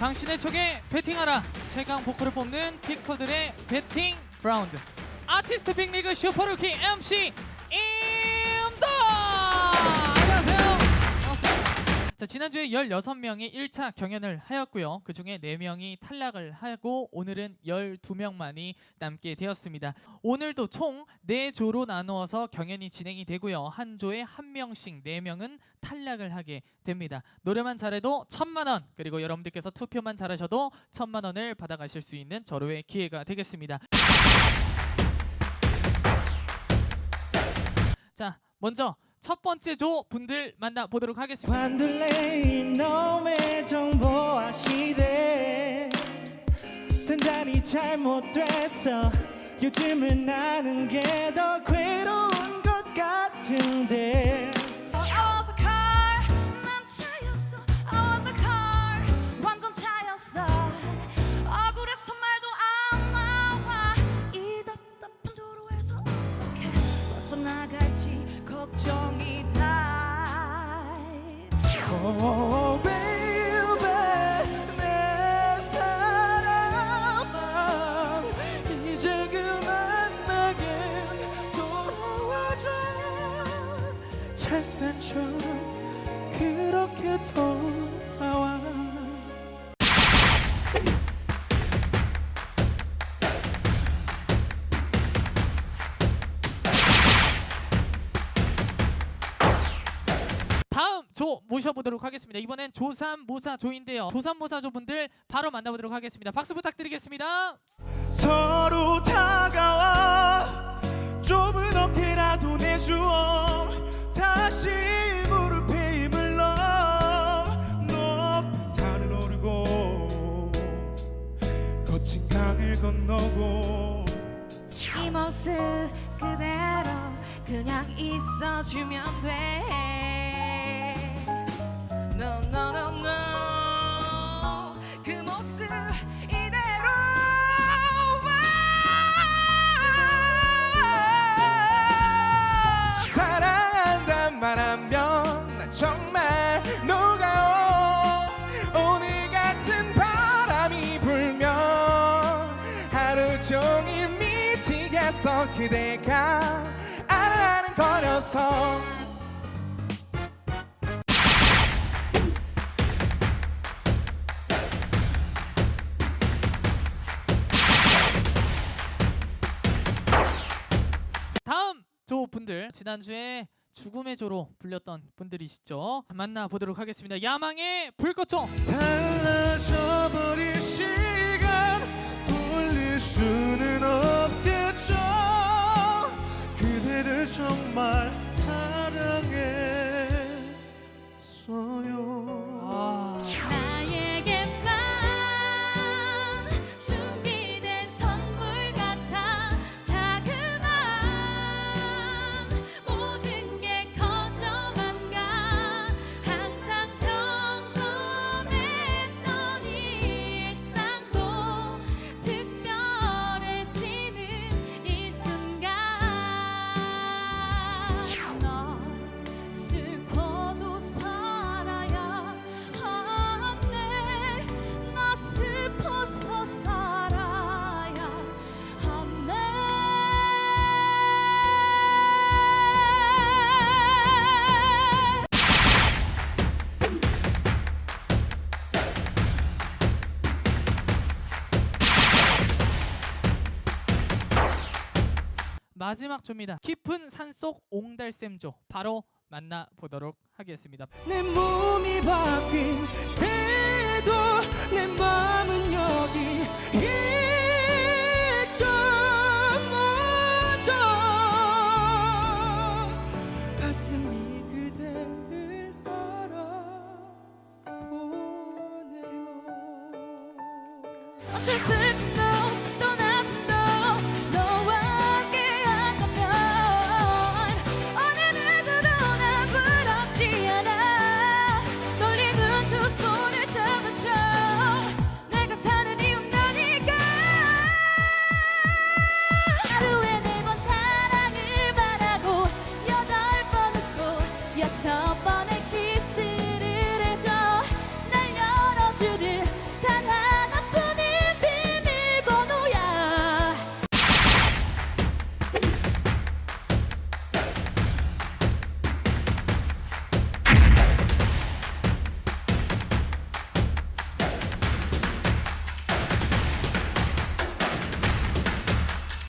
당신의 촉에 베팅하라. 최강 보컬을 뽑는 picker들의 베팅 라운드. 아티스트 빅리그 슈퍼루키 MC 자 지난주에 16명이 1차 경연을 하였고요. 그 중에 4명이 탈락을 하고 오늘은 12명만이 남게 되었습니다. 오늘도 총 4조로 나누어서 경연이 진행이 되고요. 한 조에 한 명씩 4명은 탈락을 하게 됩니다. 노래만 잘해도 천만 원 그리고 여러분들께서 투표만 잘하셔도 천만 원을 받아가실 수 있는 절호의 기회가 되겠습니다. 자 먼저 첫 번째 조 분들 만나보도록 하겠습니다 Oh baby 내 사랑아 이제 그만 나게 돌아와줘. 장난처럼 그렇게 돌 조 모셔보도록 하겠습니다. 이번엔 조삼모사 조인데요. 조삼모사조 분들 바로 만나보도록 하겠습니다. 박수 부탁드리겠습니다. 서로 다가와 좁은 어깨라도 내주어 다시 무릎에 힘을 넣어 높은 산을 오르고 거친 강을 건너고 이 모습 그대로 그냥 있어주면 돼 그 모습 이대로 사랑한단 말 하면 난 정말 녹아요 오늘 같은 바람이 불면 하루 종일 미치겠어. 그대가 아른아른거려서 다음 조 분들 지난주에 죽음의 조로 불렸던 분들이시죠. 만나보도록 하겠습니다. 야망의 불꽃조 달라져 버린 시간 돌릴 수는 없 마지막 조입니다. 깊은 산속 옹달샘조 바로 만나보도록 하겠습니다. 내 몸이 바뀐 때도 내 마음은 여기 일점오점 가슴이 그대를 알아보네요